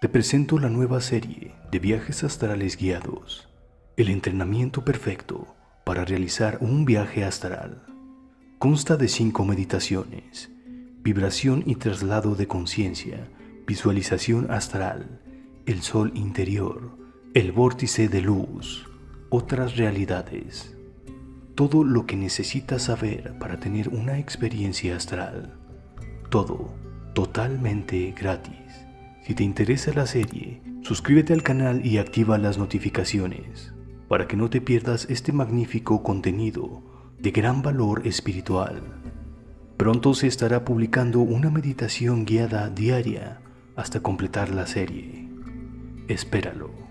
Te presento la nueva serie de viajes astrales guiados, el entrenamiento perfecto para realizar un viaje astral. Consta de cinco meditaciones, vibración y traslado de conciencia, visualización astral, el sol interior, el vórtice de luz, otras realidades. Todo lo que necesitas saber para tener una experiencia astral. Todo totalmente gratis. Si te interesa la serie, suscríbete al canal y activa las notificaciones para que no te pierdas este magnífico contenido de gran valor espiritual. Pronto se estará publicando una meditación guiada diaria hasta completar la serie. Espéralo.